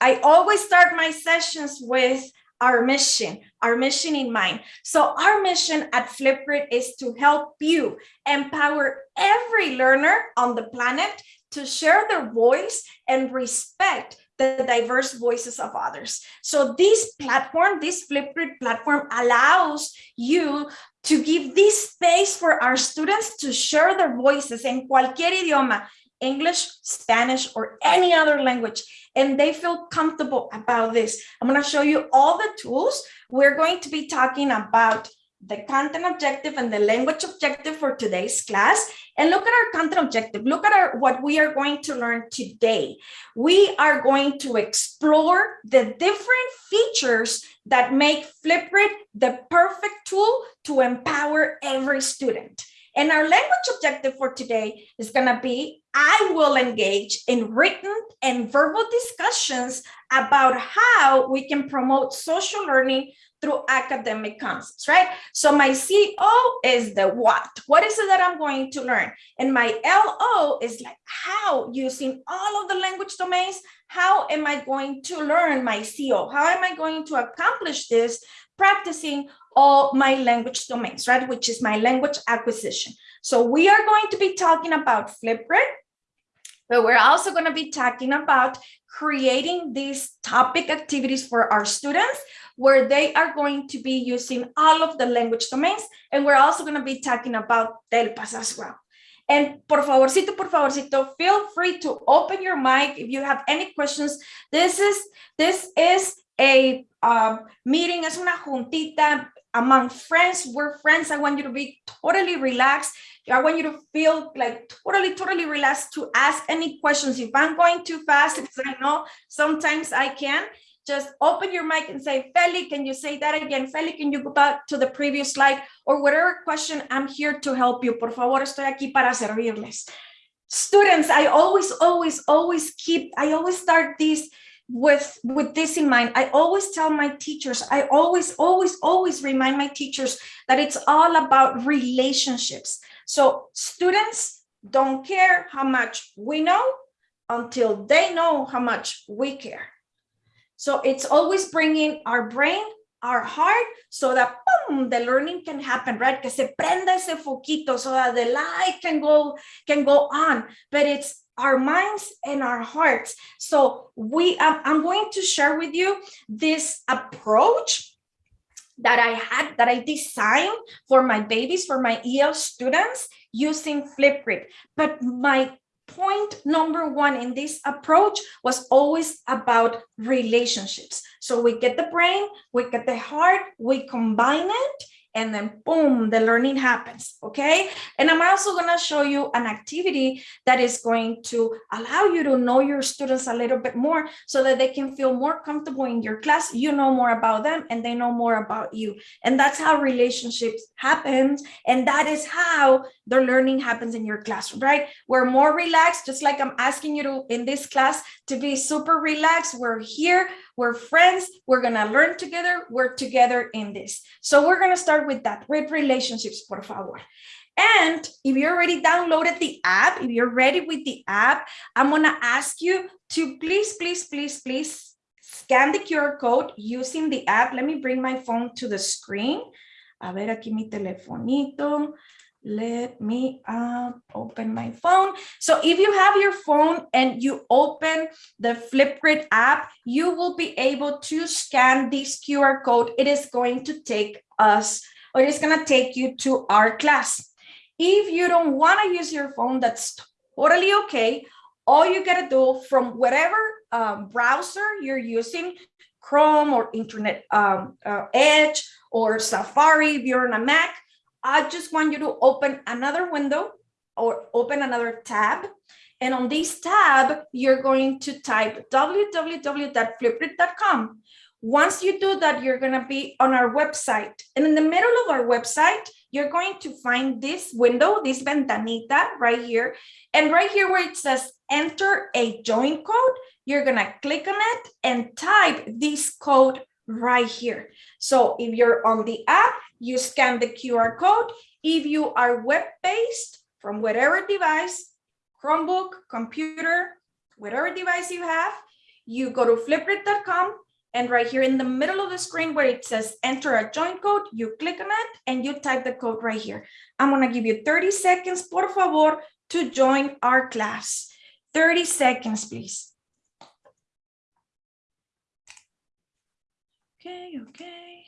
I always start my sessions with our mission, our mission in mind. So our mission at Flipgrid is to help you empower every learner on the planet to share their voice and respect the diverse voices of others. So this platform, this Flipgrid platform allows you to give this space for our students to share their voices in cualquier idioma, English, Spanish, or any other language, and they feel comfortable about this. I'm gonna show you all the tools. We're going to be talking about the content objective and the language objective for today's class. And look at our content objective. Look at our what we are going to learn today. We are going to explore the different features that make Flipgrid the perfect tool to empower every student. And our language objective for today is going to be, I will engage in written and verbal discussions about how we can promote social learning through academic concepts, right? So my CO is the what. What is it that I'm going to learn? And my LO is like how using all of the language domains, how am I going to learn my CO? How am I going to accomplish this practicing all my language domains, right? Which is my language acquisition. So we are going to be talking about Flipgrid, but we're also going to be talking about creating these topic activities for our students where they are going to be using all of the language domains. And we're also going to be talking about TELPAS as well. And por favorcito, por favorcito, feel free to open your mic if you have any questions. This is this is a um, meeting, es una juntita among friends. We're friends. I want you to be totally relaxed. I want you to feel like totally, totally relaxed to ask any questions. If I'm going too fast, because I know sometimes I can, just open your mic and say, Feli, can you say that again? Feli, can you go back to the previous slide? Or whatever question, I'm here to help you. Por favor, estoy aquí para servirles. Students, I always, always, always keep, I always start this with, with this in mind. I always tell my teachers, I always, always, always remind my teachers that it's all about relationships. So students don't care how much we know until they know how much we care. So it's always bringing our brain, our heart, so that boom, the learning can happen, right? Que se prenda ese foquito so that the light can go, can go on. But it's our minds and our hearts. So we, I'm going to share with you this approach that I had, that I designed for my babies, for my EL students using Flipgrid. But my point number one in this approach was always about relationships. So we get the brain, we get the heart, we combine it, and then boom, the learning happens, okay? And I'm also gonna show you an activity that is going to allow you to know your students a little bit more so that they can feel more comfortable in your class, you know more about them and they know more about you. And that's how relationships happens. And that is how the learning happens in your classroom, right? We're more relaxed, just like I'm asking you to in this class to be super relaxed. We're here, we're friends, we're gonna learn together, work together in this. So we're gonna start with that, with relationships, por favor. And if you already downloaded the app, if you're ready with the app, I'm gonna ask you to please, please, please, please scan the QR code using the app. Let me bring my phone to the screen. A ver aquí mi telefonito let me uh, open my phone. So if you have your phone and you open the Flipgrid app, you will be able to scan this QR code. It is going to take us, or it is going to take you to our class. If you don't want to use your phone, that's totally okay. All you got to do from whatever um, browser you're using, Chrome or Internet um, uh, Edge or Safari, if you're on a Mac, I just want you to open another window or open another tab. And on this tab, you're going to type www.flipgrid.com. Once you do that, you're going to be on our website. And in the middle of our website, you're going to find this window, this ventanita right here. And right here where it says enter a join code, you're going to click on it and type this code right here. So if you're on the app, you scan the QR code. If you are web-based from whatever device, Chromebook, computer, whatever device you have, you go to flipgrid.com and right here in the middle of the screen where it says enter a join code, you click on it and you type the code right here. I'm gonna give you 30 seconds, por favor, to join our class. 30 seconds, please. Okay, okay.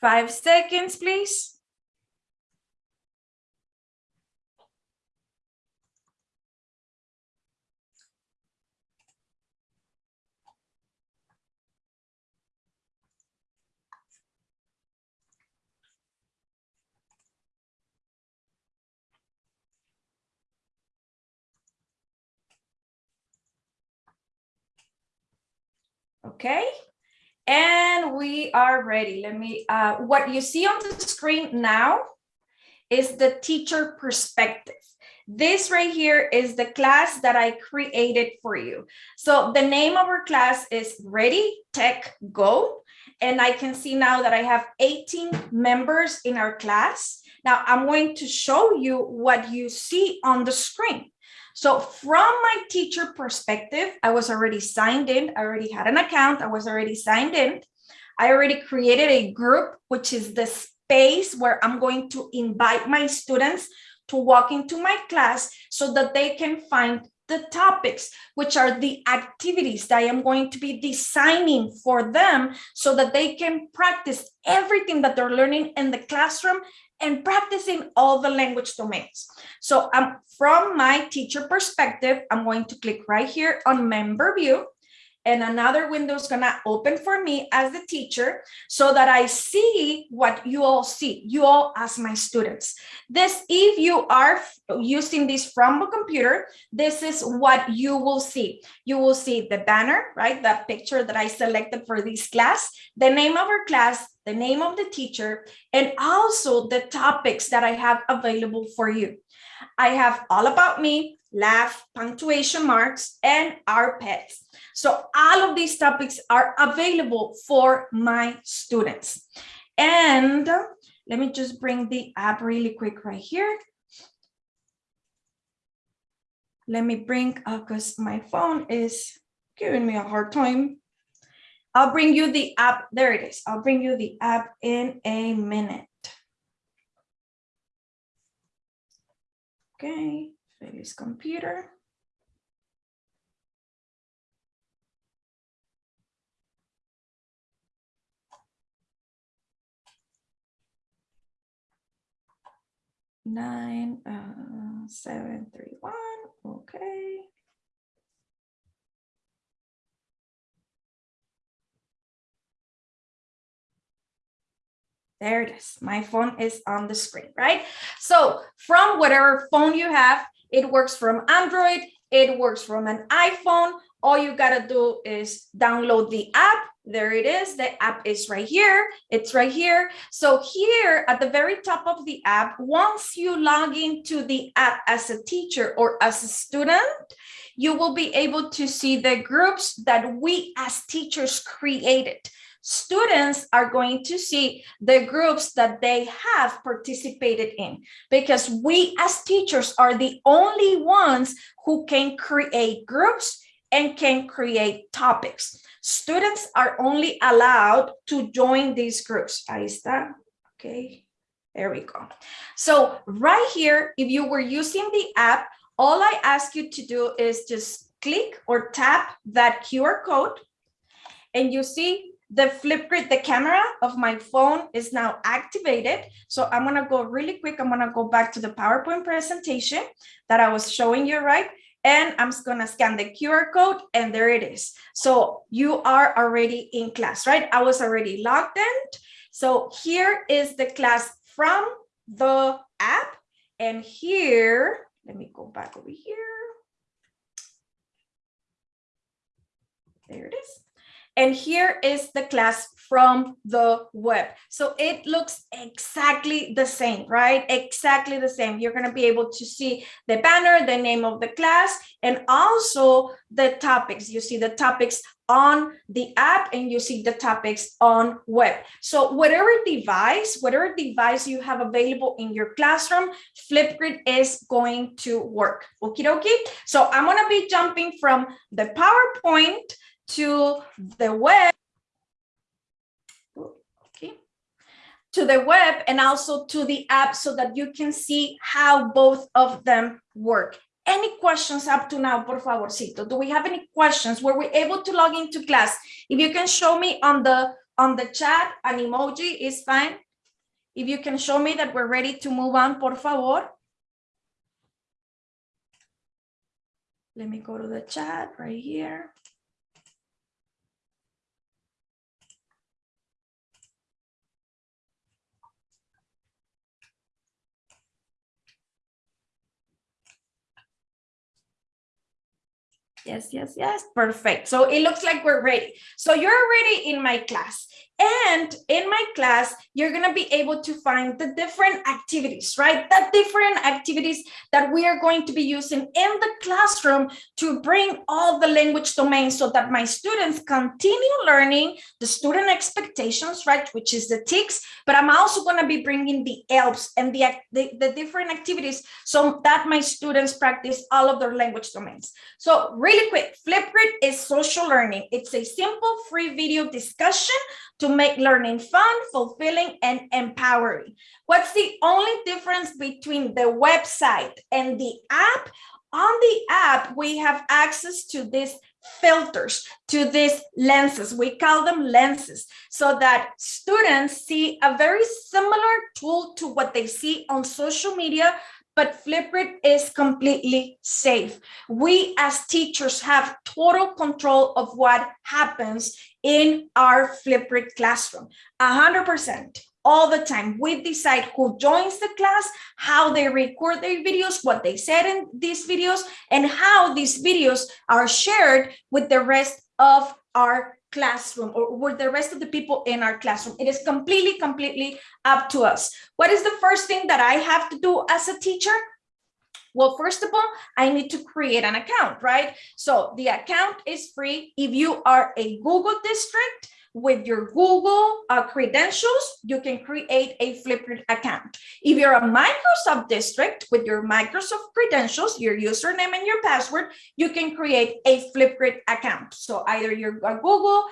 Five seconds, please. Okay, and we are ready. Let me, uh, what you see on the screen now is the teacher perspective. This right here is the class that I created for you. So the name of our class is Ready Tech Go. And I can see now that I have 18 members in our class. Now I'm going to show you what you see on the screen. So from my teacher perspective, I was already signed in. I already had an account. I was already signed in. I already created a group, which is the space where I'm going to invite my students to walk into my class so that they can find the topics, which are the activities that I am going to be designing for them so that they can practice everything that they're learning in the classroom and practicing all the language domains. So um, from my teacher perspective, I'm going to click right here on member view and another window is gonna open for me as the teacher so that I see what you all see, you all as my students. This, if you are using this from a computer, this is what you will see. You will see the banner, right? That picture that I selected for this class, the name of our class, the name of the teacher, and also the topics that I have available for you. I have all about me, laugh, punctuation marks, and our pets. So all of these topics are available for my students. And let me just bring the app really quick right here. Let me bring, because uh, my phone is giving me a hard time. I'll bring you the app. There it is. I'll bring you the app in a minute. Okay, Feli's computer. Nine, uh, seven, three, one, okay. There it is. My phone is on the screen, right? So from whatever phone you have, it works from Android, it works from an iPhone. All you gotta do is download the app. There it is. The app is right here. It's right here. So here at the very top of the app, once you log into the app as a teacher or as a student, you will be able to see the groups that we as teachers created students are going to see the groups that they have participated in because we as teachers are the only ones who can create groups and can create topics. Students are only allowed to join these groups. Ahí está. Okay, there we go. So right here, if you were using the app, all I ask you to do is just click or tap that QR code and you see the Flipgrid, the camera of my phone is now activated. So I'm gonna go really quick. I'm gonna go back to the PowerPoint presentation that I was showing you, right? And I'm just gonna scan the QR code and there it is. So you are already in class, right? I was already logged in. So here is the class from the app. And here, let me go back over here. There it is. And here is the class from the web. So it looks exactly the same, right? Exactly the same. You're going to be able to see the banner, the name of the class, and also the topics. You see the topics on the app and you see the topics on web. So whatever device, whatever device you have available in your classroom, Flipgrid is going to work. Okie dokie. So I'm going to be jumping from the PowerPoint to the web. Okay. To the web and also to the app so that you can see how both of them work. Any questions up to now, por favorcito? Do we have any questions? Were we able to log into class? If you can show me on the on the chat, an emoji is fine. If you can show me that we're ready to move on, por favor. Let me go to the chat right here. Yes, yes, yes. Perfect. So it looks like we're ready. So you're already in my class. And in my class, you're going to be able to find the different activities, right? The different activities that we are going to be using in the classroom to bring all the language domains so that my students continue learning the student expectations, right? Which is the TEKS, but I'm also going to be bringing the ELPs and the, the, the different activities so that my students practice all of their language domains. So really quick, Flipgrid is social learning. It's a simple free video discussion to make learning fun, fulfilling, and empowering. What's the only difference between the website and the app? On the app, we have access to these filters, to these lenses. We call them lenses so that students see a very similar tool to what they see on social media, but Flipgrid is completely safe. We as teachers have total control of what happens in our Flipgrid classroom, 100% all the time. We decide who joins the class, how they record their videos, what they said in these videos, and how these videos are shared with the rest of our classroom or with the rest of the people in our classroom. It is completely, completely up to us. What is the first thing that I have to do as a teacher? Well, first of all, I need to create an account, right? So the account is free. If you are a Google district, with your Google uh, credentials, you can create a Flipgrid account. If you're a Microsoft district with your Microsoft credentials, your username and your password, you can create a Flipgrid account. So either you're a Google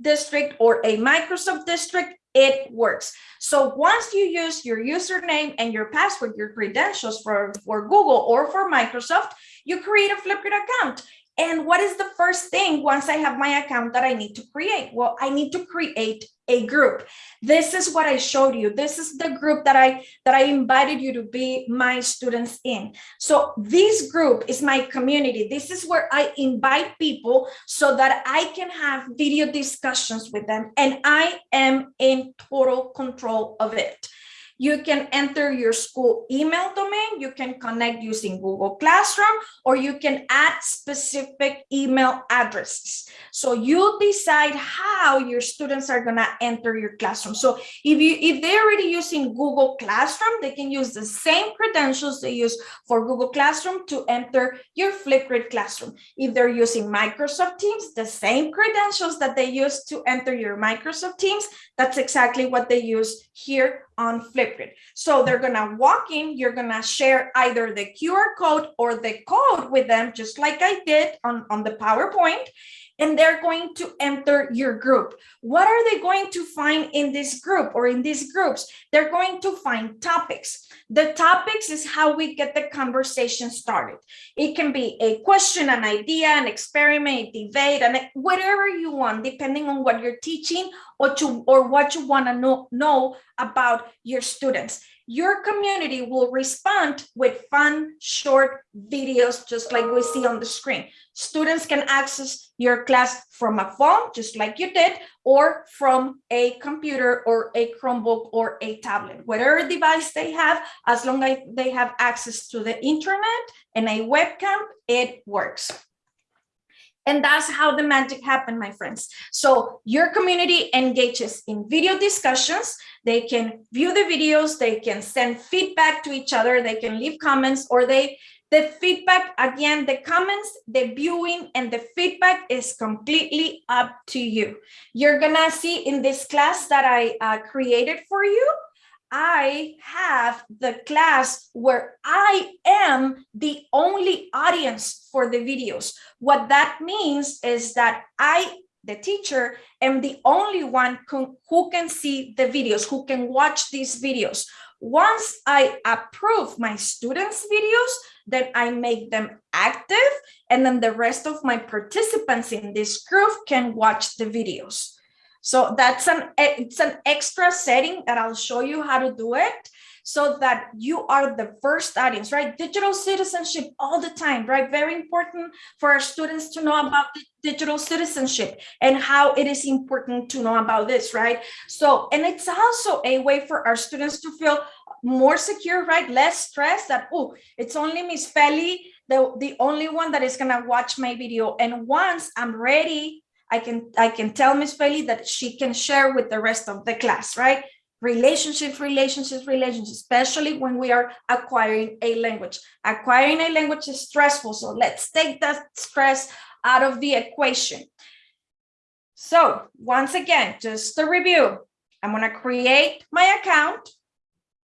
district or a Microsoft district, it works. So once you use your username and your password, your credentials for, for Google or for Microsoft, you create a Flipgrid account. And what is the first thing once I have my account that I need to create? Well, I need to create a group. This is what I showed you. This is the group that I that I invited you to be my students in. So this group is my community. This is where I invite people so that I can have video discussions with them and I am in total control of it. You can enter your school email domain. You can connect using Google Classroom, or you can add specific email addresses. So you decide how your students are gonna enter your classroom. So if you if they're already using Google Classroom, they can use the same credentials they use for Google Classroom to enter your Flipgrid classroom. If they're using Microsoft Teams, the same credentials that they use to enter your Microsoft Teams, that's exactly what they use here on Flipgrid. So they're gonna walk in, you're gonna share either the QR code or the code with them, just like I did on, on the PowerPoint, and they're going to enter your group. What are they going to find in this group or in these groups? They're going to find topics. The topics is how we get the conversation started. It can be a question, an idea, an experiment, a debate, and whatever you want, depending on what you're teaching or, to, or what you want to know, know about your students your community will respond with fun short videos just like we see on the screen. Students can access your class from a phone just like you did or from a computer or a chromebook or a tablet. Whatever device they have as long as they have access to the internet and a webcam it works And that's how the magic happened, my friends. So your community engages in video discussions. They can view the videos, they can send feedback to each other, they can leave comments, or they the feedback, again, the comments, the viewing, and the feedback is completely up to you. You're gonna see in this class that I uh, created for you, I have the class where I am the only audience for the videos. What that means is that I, the teacher, am the only one who, can see the videos, who can watch these videos. Once I approve my students' videos, then I make them active, and then the rest of my participants in this group can watch the videos. So that's an it's an extra setting that I'll show you how to do it so that you are the first audience, right? Digital citizenship all the time, right? Very important for our students to know about digital citizenship and how it is important to know about this, right? So, and it's also a way for our students to feel more secure, right? Less stress that, oh, it's only Miss Feli, the, the only one that is gonna watch my video. And once I'm ready I can I can tell Miss Feli that she can share with the rest of the class, right? Relationships, relationships, relationships, especially when we are acquiring a language. Acquiring a language is stressful, so let's take that stress out of the equation. So once again, just to review, I'm gonna create my account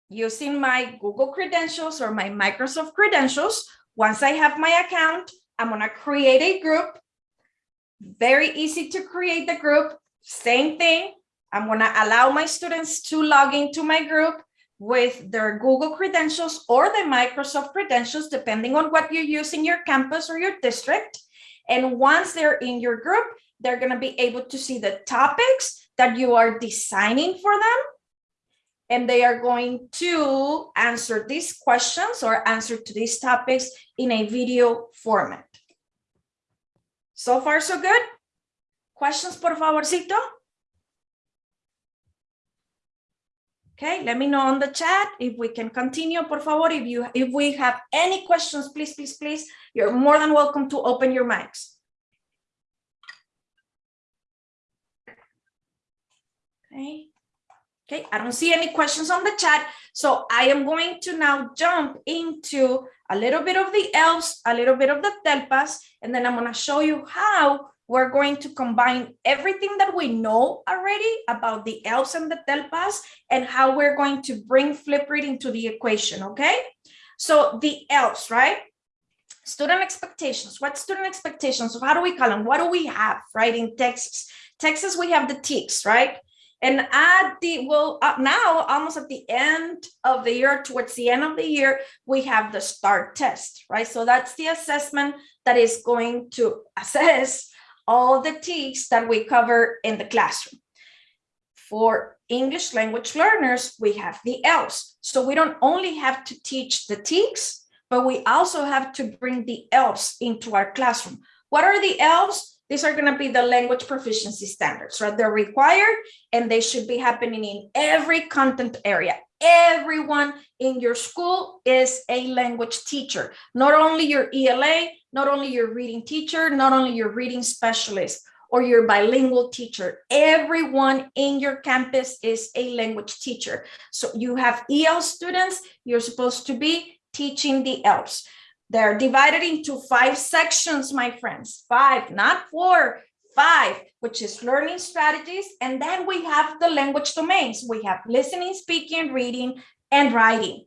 using my Google credentials or my Microsoft credentials. Once I have my account, I'm gonna create a group very easy to create the group. Same thing. I'm going to allow my students to log into my group with their Google credentials or the Microsoft credentials, depending on what you use in your campus or your district. And once they're in your group, they're going to be able to see the topics that you are designing for them. And they are going to answer these questions or answer to these topics in a video format. So far, so good. Questions, por favorcito? Okay, let me know on the chat if we can continue, por favor. If you if we have any questions, please, please, please, you're more than welcome to open your mics. Okay. Okay, I don't see any questions on the chat. So I am going to now jump into a little bit of the ELPs, a little bit of the TELPAS, and then I'm going to show you how we're going to combine everything that we know already about the ELPs and the TELPAS and how we're going to bring Flipgrid into the equation, okay? So the ELPs, right? Student expectations. What student expectations? How do we call them? What do we have, right, in Texas? Texas, we have the TEKS, right? And at the, well, uh, now almost at the end of the year, towards the end of the year, we have the STAAR test, right? So that's the assessment that is going to assess all the TEKS that we cover in the classroom. For English language learners, we have the ELPs. So we don't only have to teach the TEKS, but we also have to bring the ELPs into our classroom. What are the ELPs? These are going to be the language proficiency standards, right? They're required and they should be happening in every content area. Everyone in your school is a language teacher, not only your ELA, not only your reading teacher, not only your reading specialist or your bilingual teacher. Everyone in your campus is a language teacher. So you have EL students, you're supposed to be teaching the ELPs. They're divided into five sections, my friends, five, not four, five, which is learning strategies. And then we have the language domains. We have listening, speaking, reading, and writing.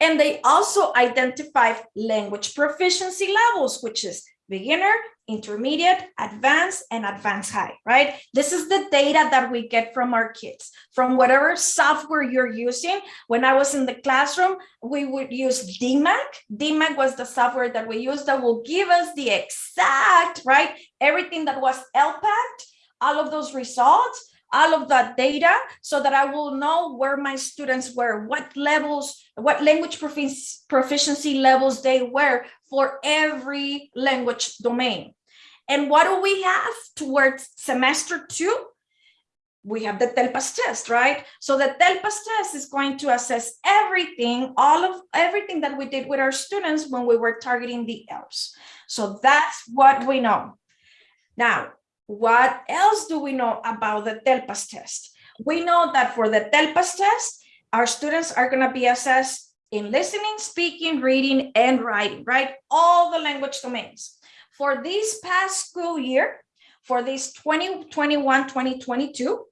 And they also identify language proficiency levels, which is beginner, intermediate, advanced, and advanced high, right? This is the data that we get from our kids, from whatever software you're using. When I was in the classroom, we would use DMAC. DMAC was the software that we used that will give us the exact, right? Everything that was LPAC, all of those results, all of that data so that I will know where my students were, what levels, what language proficiency levels they were for every language domain. And what do we have towards semester two? We have the TELPAS test, right? So the TELPAS test is going to assess everything, all of everything that we did with our students when we were targeting the ELPs. So that's what we know. Now, what else do we know about the TELPAS test? We know that for the TELPAS test, our students are going to be assessed in listening, speaking, reading, and writing, right? All the language domains. For this past school year, for this 2021, 2022,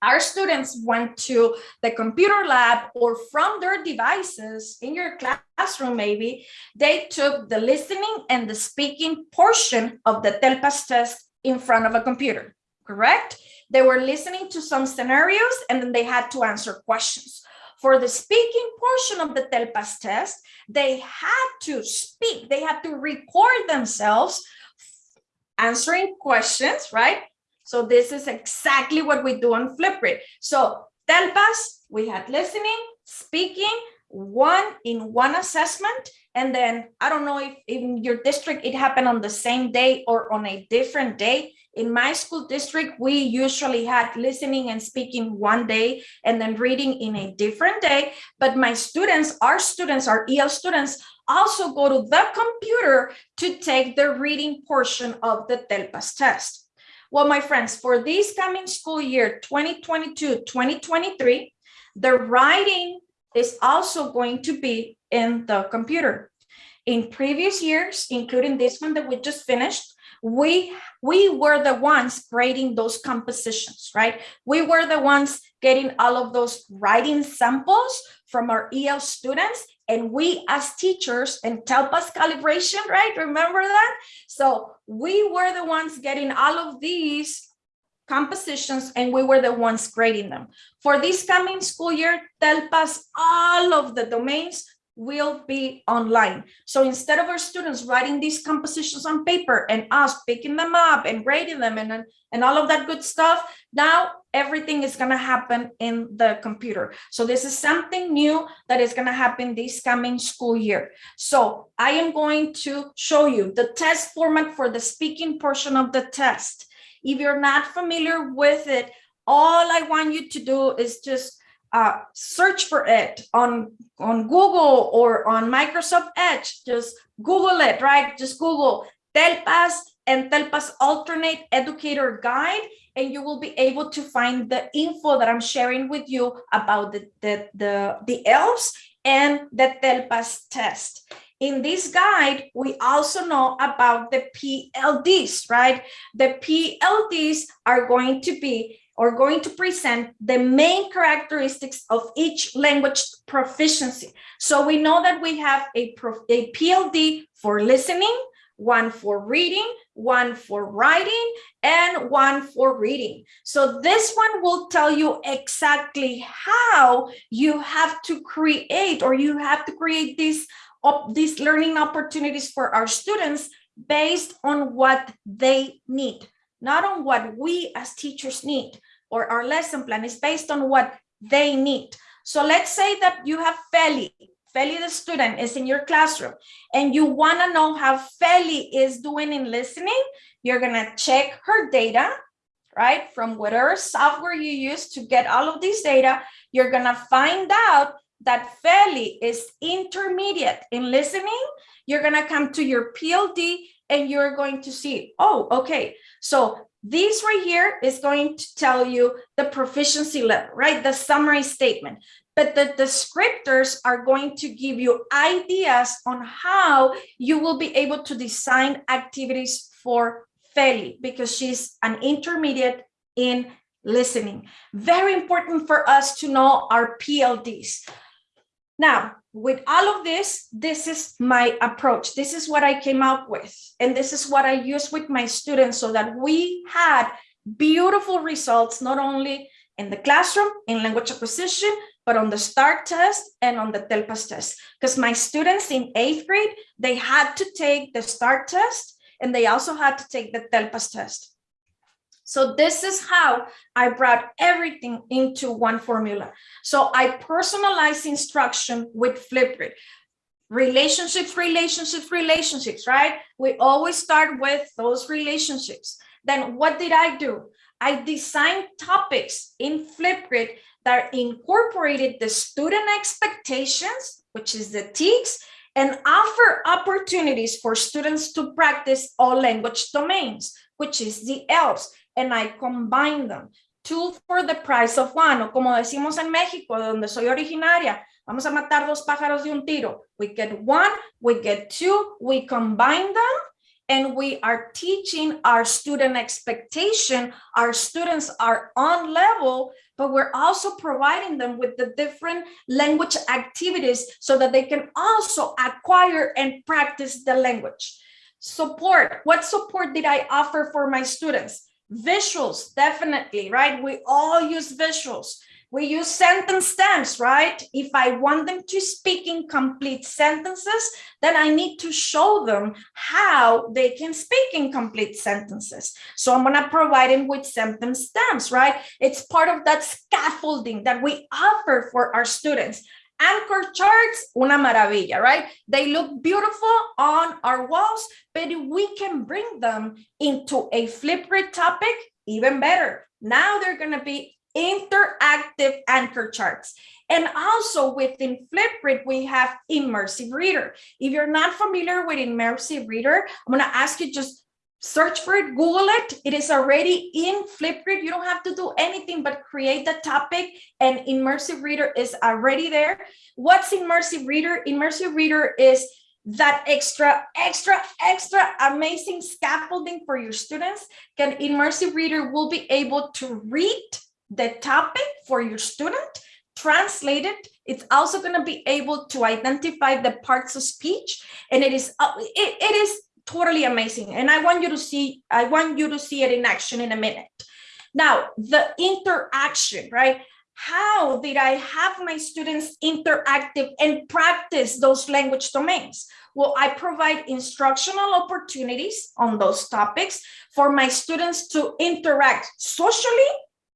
our students went to the computer lab or from their devices in your classroom maybe they took the listening and the speaking portion of the telpas test in front of a computer correct they were listening to some scenarios and then they had to answer questions for the speaking portion of the telpas test they had to speak they had to record themselves answering questions right so this is exactly what we do on Flipgrid. So Telpas, we had listening, speaking, one in one assessment. And then I don't know if in your district it happened on the same day or on a different day. In my school district, we usually had listening and speaking one day and then reading in a different day. But my students, our students, our EL students, also go to the computer to take the reading portion of the TELPAS test. Well, my friends, for this coming school year, 2022-2023, the writing is also going to be in the computer. In previous years, including this one that we just finished, we we were the ones grading those compositions, right? We were the ones getting all of those writing samples from our EL students and we as teachers and TELPAS calibration, right? Remember that? So we were the ones getting all of these compositions and we were the ones grading them. For this coming school year, TELPAS, all of the domains will be online. So instead of our students writing these compositions on paper and us picking them up and grading them and, and all of that good stuff, now everything is going to happen in the computer. So this is something new that is going to happen this coming school year. So I am going to show you the test format for the speaking portion of the test. If you're not familiar with it, all I want you to do is just uh, search for it on, on Google or on Microsoft Edge. Just Google it, right? Just Google Telpas and Telpas Alternate Educator Guide, and you will be able to find the info that I'm sharing with you about the, the, the, the ELPs and the Telpas test. In this guide, we also know about the PLDs, right? The PLDs are going to be or going to present the main characteristics of each language proficiency. So we know that we have a, a PLD for listening, one for reading, one for writing, and one for reading. So this one will tell you exactly how you have to create or you have to create these, these learning opportunities for our students based on what they need not on what we as teachers need or our lesson plan is based on what they need. So let's say that you have Feli, Feli the student is in your classroom and you want to know how Feli is doing in listening, you're going to check her data, right? From whatever software you use to get all of this data, you're going to find out that Feli is intermediate in listening. You're going to come to your PLD and you're going to see, oh, okay, so this right here is going to tell you the proficiency level, right? The summary statement. But the descriptors are going to give you ideas on how you will be able to design activities for Feli because she's an intermediate in listening. Very important for us to know our PLDs. Now, with all of this, this is my approach. This is what I came up with. And this is what I use with my students so that we had beautiful results, not only in the classroom, in language acquisition, but on the STAAR test and on the TELPAS test. Because my students in eighth grade, they had to take the STAAR test and they also had to take the TELPAS test. So this is how I brought everything into one formula. So I personalize instruction with Flipgrid. Relationships, relationships, relationships, right? We always start with those relationships. Then what did I do? I designed topics in Flipgrid that incorporated the student expectations, which is the TEKS, and offer opportunities for students to practice all language domains, which is the ELPs, and I combine them. Two for the price of one, o como decimos en México, donde soy originaria, vamos a matar dos pájaros de un tiro. We get one, we get two, we combine them, and we are teaching our student expectation. Our students are on level, but we're also providing them with the different language activities so that they can also acquire and practice the language. Support, what support did I offer for my students? Visuals, definitely, right? We all use visuals. We use sentence stems, right? If I want them to speak in complete sentences, then I need to show them how they can speak in complete sentences. So I'm gonna provide them with sentence stems, right? It's part of that scaffolding that we offer for our students. Anchor charts, una maravilla, right? They look beautiful on our walls, but we can bring them into a Flipgrid topic, even better. Now they're gonna be interactive anchor charts. And also within Flipgrid, we have Immersive Reader. If you're not familiar with Immersive Reader, I'm gonna ask you just search for it, Google it. It is already in Flipgrid. You don't have to do anything but create the topic and Immersive Reader is already there. What's Immersive Reader? Immersive Reader is that extra, extra, extra amazing scaffolding for your students. Can Immersive Reader will be able to read the topic for your student, translate it. It's also going to be able to identify the parts of speech, and it is it, it is totally amazing. And I want you to see I want you to see it in action in a minute. Now, the interaction, right? How did I have my students interactive and practice those language domains? Well, I provide instructional opportunities on those topics for my students to interact socially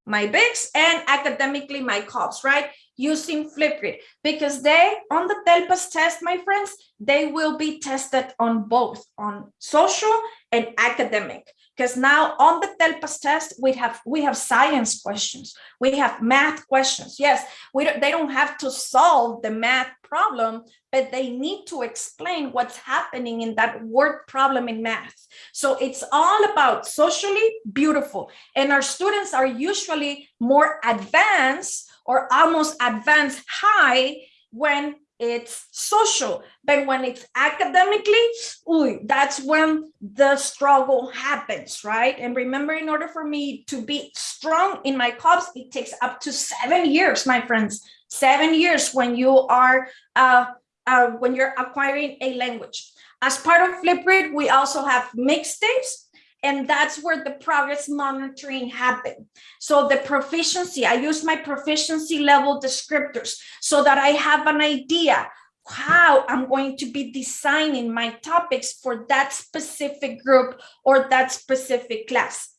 my BICS and academically my CALPs, right? Using Flipgrid because they, on the TELPAS test, my friends, they will be tested on both, on social and academic. Because now on the TELPAS test, we have we have science questions, we have math questions. Yes, we don't, they don't have to solve the math problem, but they need to explain what's happening in that word problem in math. So it's all about socially beautiful. And our students are usually more advanced or almost advanced high when it's social. But when it's academically ooh, that's when the struggle happens right? And remember in order for me to be strong in my CALPs it takes up to seven years my friends. Seven years when you are uh, uh, when you're acquiring a language. As part of flipgrid we also have mixtapes and that's where the progress monitoring happened. So the proficiency, I use my proficiency level descriptors so that I have an idea how I'm going to be designing my topics for that specific group or that specific class.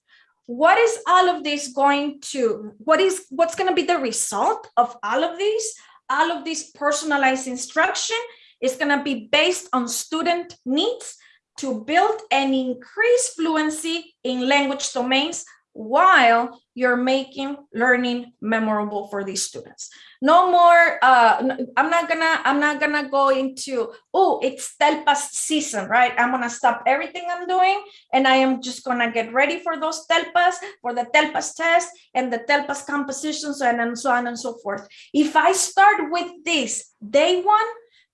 What is all of this going to, what is, what's going to be the result of all of these? All of this personalized instruction is going to be based on student needs to build and increase fluency in language domains while you're making learning memorable for these students. No more uh i'm not gonna i'm not gonna go into oh it's telpas season right? I'm gonna stop everything i'm doing and i am just gonna get ready for those telpas for the telpas test and the telpas compositions and, and so on and so forth. If i start with this day one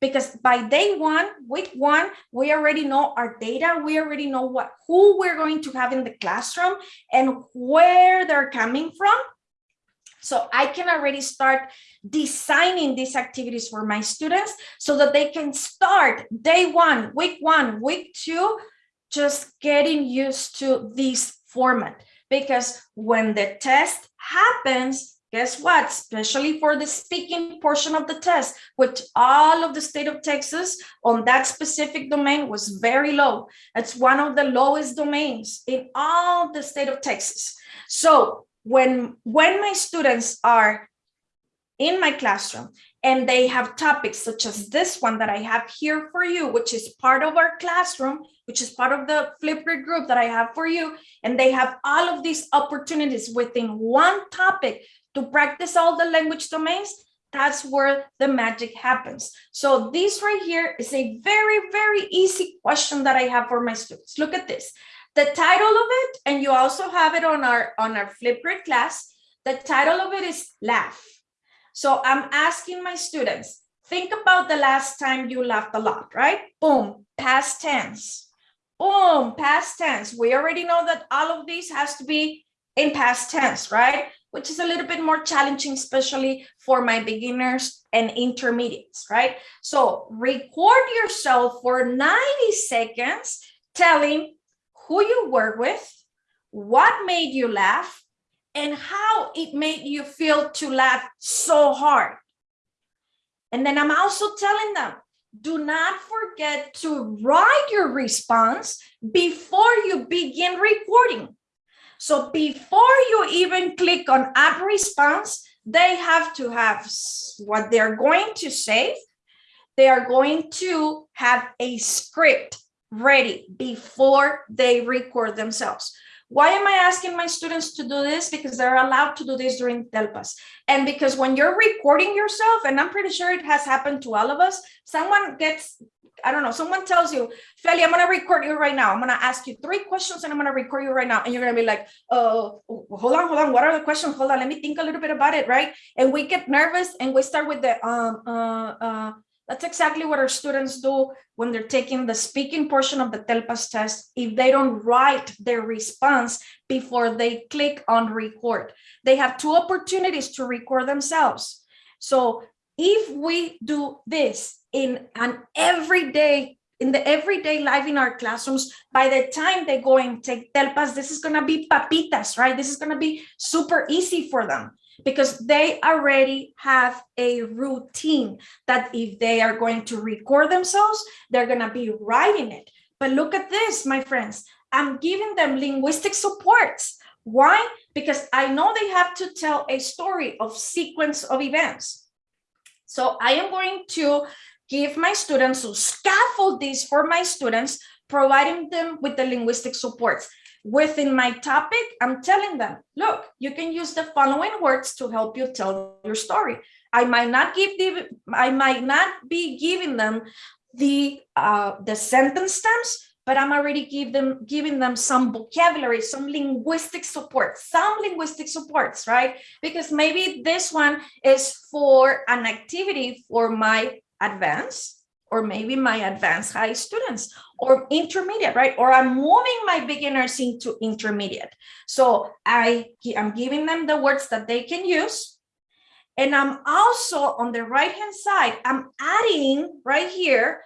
because by day one, week one, we already know our data. We already know what who we're going to have in the classroom and where they're coming from. So I can already start designing these activities for my students so that they can start day one, week one, week two, just getting used to this format. Because when the test happens, guess what? Especially for the speaking portion of the test, which all of the state of Texas on that specific domain was very low. It's one of the lowest domains in all the state of Texas. So when, when my students are in my classroom and they have topics such as this one that I have here for you, which is part of our classroom, which is part of the Flipgrid group that I have for you. And they have all of these opportunities within one topic to practice all the language domains, that's where the magic happens. So this right here is a very, very easy question that I have for my students. Look at this. The title of it, and you also have it on our, on our Flipgrid class, the title of it is Laugh. So I'm asking my students, think about the last time you laughed a lot, right? Boom, past tense. Boom, past tense. We already know that all of these has to be in past tense, right? Which is a little bit more challenging, especially for my beginners and intermediates, right? So record yourself for 90 seconds telling who you work with, what made you laugh, and how it made you feel to laugh so hard. And then I'm also telling them, do not forget to write your response before you begin recording. So before you even click on app response, they have to have what they're going to say. They are going to have a script ready before they record themselves. Why am I asking my students to do this? Because they're allowed to do this during Telpas. And because when you're recording yourself, and I'm pretty sure it has happened to all of us, someone gets, I don't know, someone tells you, Feli, I'm gonna record you right now. I'm gonna ask you three questions and I'm gonna record you right now. And you're gonna be like, oh, hold on, hold on. What are the questions? Hold on, let me think a little bit about it, right? And we get nervous and we start with the, um, uh, uh, that's exactly what our students do when they're taking the speaking portion of the TELPAS test if they don't write their response before they click on record. They have two opportunities to record themselves. So if we do this in an everyday in the everyday life in our classrooms, by the time they go and take TELPAS, this is going to be papitas, right? This is going to be super easy for them because they already have a routine that if they are going to record themselves, they're going to be writing it. But look at this, my friends. I'm giving them linguistic supports. Why? Because I know they have to tell a story of sequence of events. So I am going to give my students to scaffold this for my students, providing them with the linguistic supports within my topic, I'm telling them, look, you can use the following words to help you tell your story. I might not give the, I might not be giving them the uh, the sentence stems, but I'm already give them giving them some vocabulary, some linguistic support, some linguistic supports, right? Because maybe this one is for an activity for my advanced or maybe my advanced high students or intermediate, right? Or I'm moving my beginners into intermediate. So I am giving them the words that they can use. And I'm also on the right hand side, I'm adding right here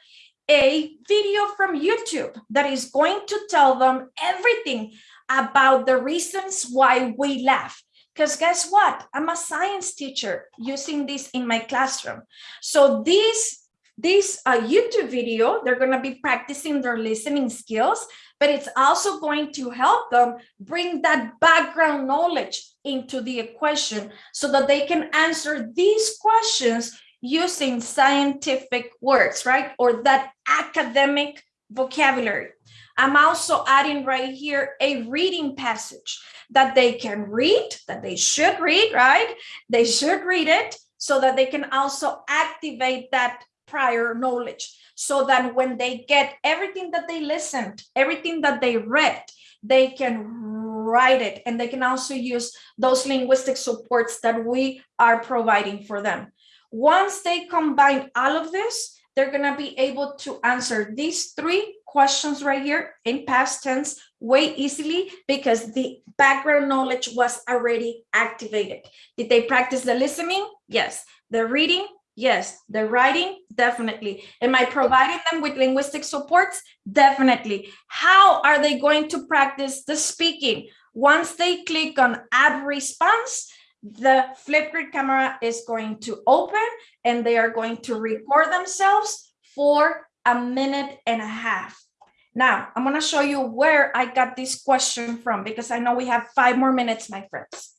a video from YouTube that is going to tell them everything about the reasons why we laugh. Because guess what? I'm a science teacher using this in my classroom. So these this uh, YouTube video, they're going to be practicing their listening skills, but it's also going to help them bring that background knowledge into the equation so that they can answer these questions using scientific words, right? Or that academic vocabulary. I'm also adding right here a reading passage that they can read, that they should read, right? They should read it so that they can also activate that prior knowledge so that when they get everything that they listened, everything that they read, they can write it and they can also use those linguistic supports that we are providing for them. Once they combine all of this, they're going to be able to answer these three questions right here in past tense way easily because the background knowledge was already activated. Did they practice the listening? Yes. The reading? Yes, the writing, definitely. Am I providing them with linguistic supports? Definitely. How are they going to practice the speaking? Once they click on add response, the Flipgrid camera is going to open and they are going to record themselves for a minute and a half. Now, I'm going to show you where I got this question from because I know we have five more minutes, my friends.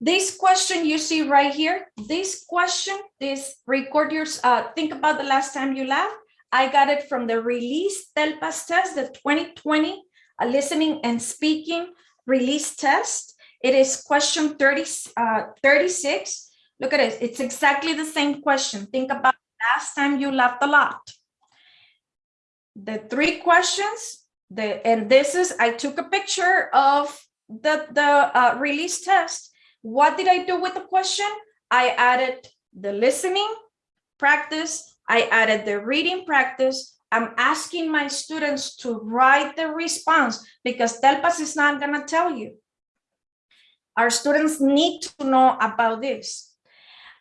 This question you see right here, this question, this record your, uh, think about the last time you laughed. I got it from the release TELPAS test, the 2020 uh, listening and speaking release test. It is question 30, uh, 36. Look at it. It's exactly the same question. Think about last time you laughed a lot. The three questions, the and this is, I took a picture of the, the uh, release test. What did I do with the question? I added the listening practice. I added the reading practice. I'm asking my students to write the response because TELPAS is not gonna tell you. Our students need to know about this.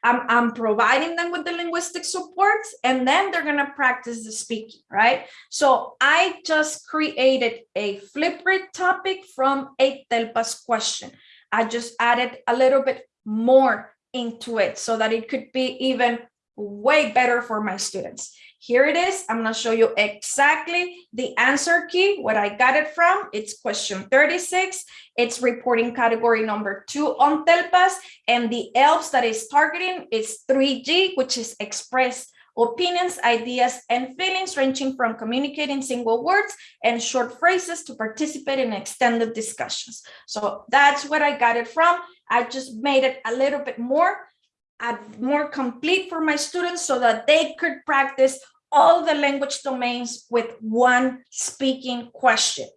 I'm, I'm providing them with the linguistic supports and then they're going to practice the speaking, right? So I just created a Flipgrid topic from a TELPAS question. I just added a little bit more into it so that it could be even way better for my students. Here it is. I'm going to show you exactly the answer key, what I got it from. It's question 36. It's reporting category number two on TELPAS. And the ELPS that is targeting is 3G, which is express opinions, ideas, and feelings ranging from communicating single words and short phrases to participate in extended discussions. So that's what I got it from. I just made it a little bit more uh, more complete for my students so that they could practice all the language domains with one speaking question.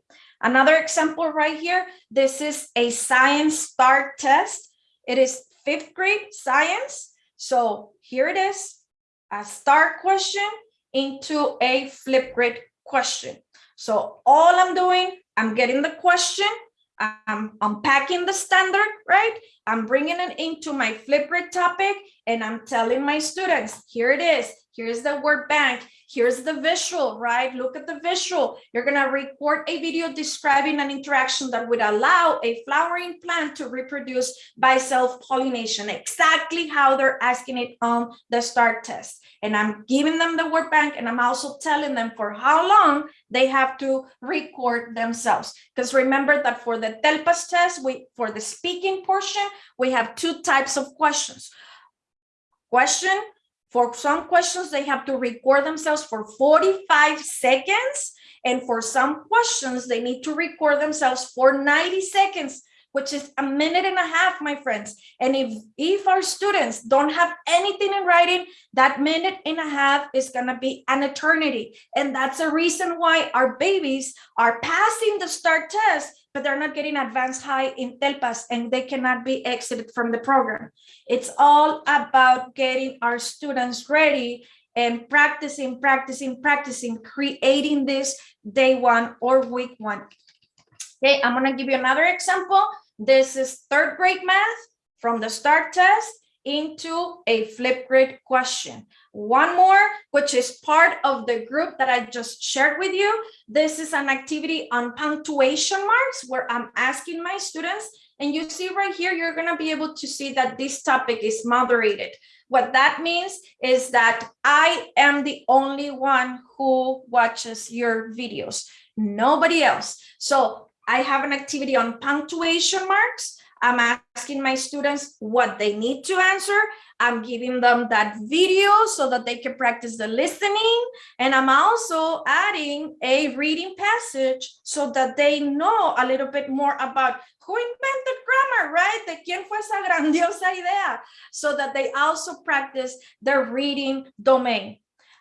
Another example right here, this is a science STAAR test. It is fifth grade science. So here it is, a STAAR question into a Flipgrid question. So all I'm doing, I'm getting the question, I'm unpacking the standard, right? I'm bringing it into my Flipgrid topic and I'm telling my students, here it is. Here's the word bank. Here's the visual, right? Look at the visual. You're going to record a video describing an interaction that would allow a flowering plant to reproduce by self-pollination, exactly how they're asking it on the STAAR test. And I'm giving them the word bank and I'm also telling them for how long they have to record themselves. Because remember that for the TELPAS test, we for the speaking portion, we have two types of questions. Question, for some questions, they have to record themselves for 45 seconds. And for some questions, they need to record themselves for 90 seconds, which is a minute and a half, my friends. And if, if our students don't have anything in writing, that minute and a half is gonna be an eternity. And that's a reason why our babies are passing the STAAR test but they're not getting advanced high in TELPAS and they cannot be exited from the program. It's all about getting our students ready and practicing, practicing, practicing, creating this day one or week one. Okay, I'm gonna give you another example. This is third grade math from the STAAR test into a Flipgrid question. One more, which is part of the group that I just shared with you. This is an activity on punctuation marks where I'm asking my students, and you see right here, you're gonna be able to see that this topic is moderated. What that means is that I am the only one who watches your videos, nobody else. So I have an activity on punctuation marks. I'm asking my students what they need to answer. I'm giving them that video so that they can practice the listening. And I'm also adding a reading passage so that they know a little bit more about who invented grammar, right? De quién fue esa grandiosa idea? So that they also practice their reading domain.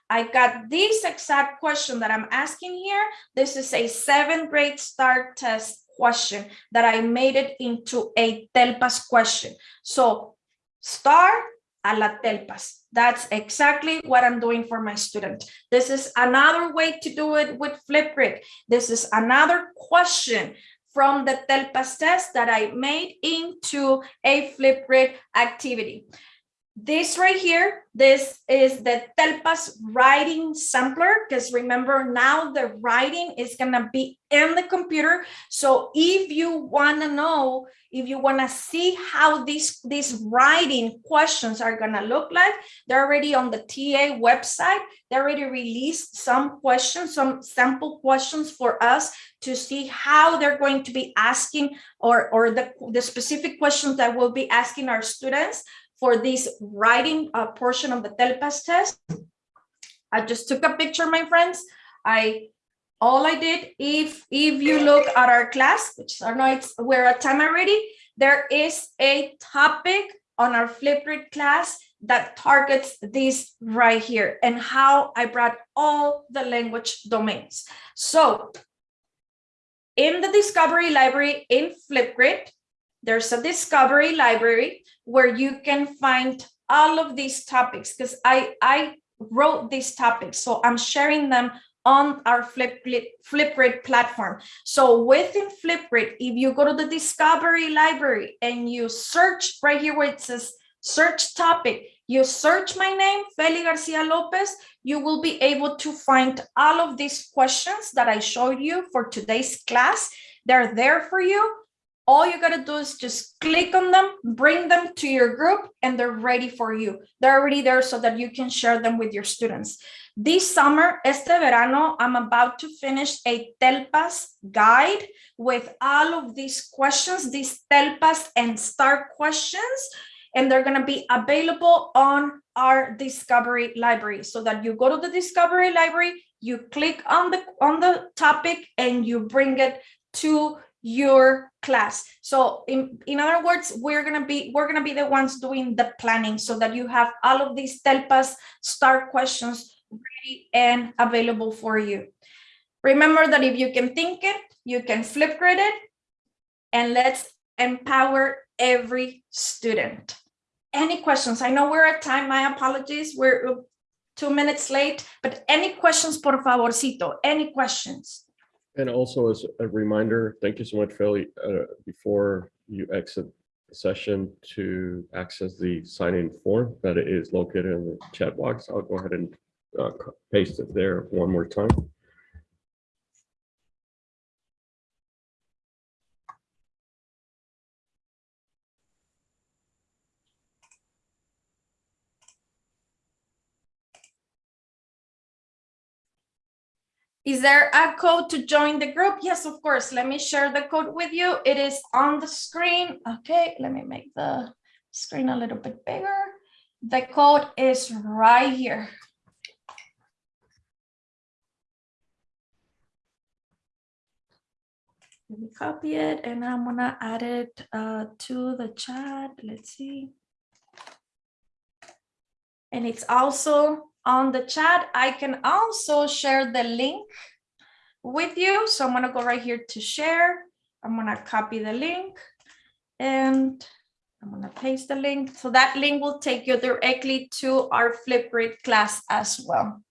I got this exact question that I'm asking here. This is a seventh grade STAAR test question that I made it into a TELPAS question. So STAAR a la TELPAS. That's exactly what I'm doing for my student. This is another way to do it with Flipgrid. This is another question from the TELPAS test that I made into a Flipgrid activity. This right here, this is the Telpas writing sampler, because remember now the writing is gonna be in the computer. So if you wanna know, if you wanna see how these, these writing questions are gonna look like, they're already on the TEA website. They already released some questions, some sample questions for us to see how they're going to be asking or, or the, the specific questions that we'll be asking our students for this writing uh, portion of the TELPAS test. I just took a picture, my friends. I all I did, if if you look at our class, which I know it's we're at time already, there is a topic on our Flipgrid class that targets this right here and how I brought all the language domains. So in the discovery library in Flipgrid, there's a discovery library where you can find all of these topics because I, I wrote these topics. So I'm sharing them on our Flipgrid, Flipgrid platform. So within Flipgrid, if you go to the discovery library and you search right here where it says search topic, you search my name, Feli Garcia Lopez, you will be able to find all of these questions that I showed you for today's class. They're there for you. All you gotta do is just click on them, bring them to your group, and they're ready for you. They're already there so that you can share them with your students. This summer, este verano, I'm about to finish a TELPAS guide with all of these questions, these TELPAS and STAAR questions, and they're going to be available on our discovery library so that you go to the discovery library, you click on the on the topic and you bring it to your class. So in, in other words, we're gonna be we're gonna be the ones doing the planning so that you have all of these TELPAS STAAR questions ready and available for you. Remember that if you can think it, you can flip Flipgrid it, and let's empower every student. Any questions? I know we're at time, my apologies, we're two minutes late, but any questions, por favorcito, any questions? And also as a reminder, thank you so much, Feli, uh, before you exit the session to access the sign-in form that is located in the chat box. I'll go ahead and uh, paste it there one more time. Is there a code to join the group? Yes, of course. Let me share the code with you. It is on the screen. Okay, let me make the screen a little bit bigger. The code is right here. Let me copy it and I'm gonna add it uh, to the chat. Let's see. And it's also on the chat. I can also share the link with you. So I'm gonna go right here to share. I'm gonna copy the link and I'm gonna paste the link. So that link will take you directly to our Flipgrid class as well.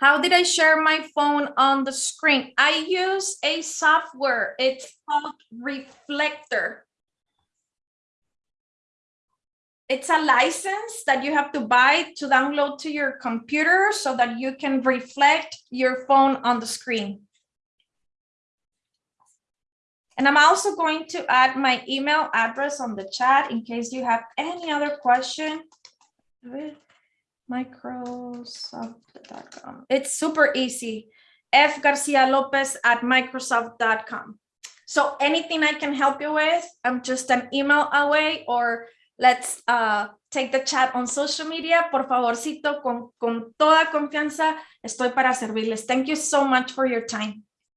How did I share my phone on the screen? I use a software. It's called Reflector. It's a license that you have to buy to download to your computer so that you can reflect your phone on the screen. And I'm also going to add my email address on the chat in case you have any other question. Microsoft.com. It's super easy. F Garcia Lopez at Microsoft.com. So anything I can help you with, I'm just an email away or let's uh, take the chat on social media. Por favorcito, con, con toda confianza, estoy para servirles. Thank you so much for your time.